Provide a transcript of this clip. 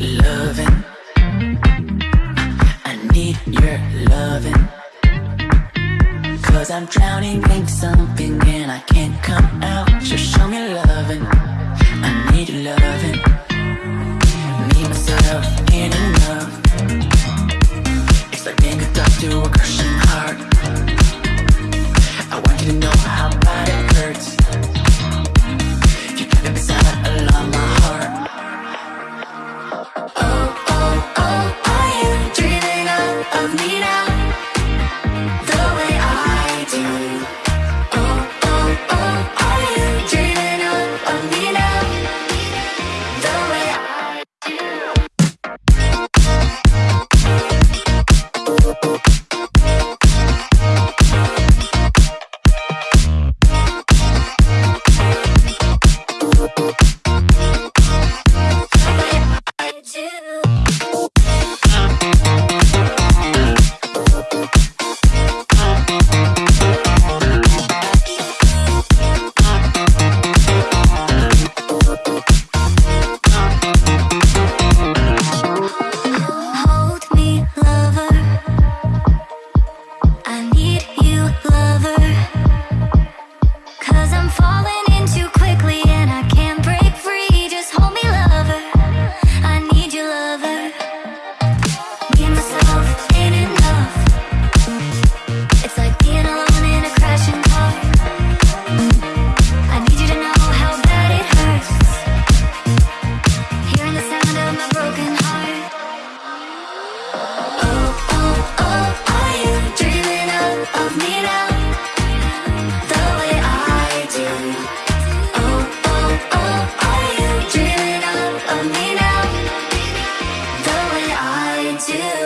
loving. I need your loving. Cause I'm drowning in something mira. still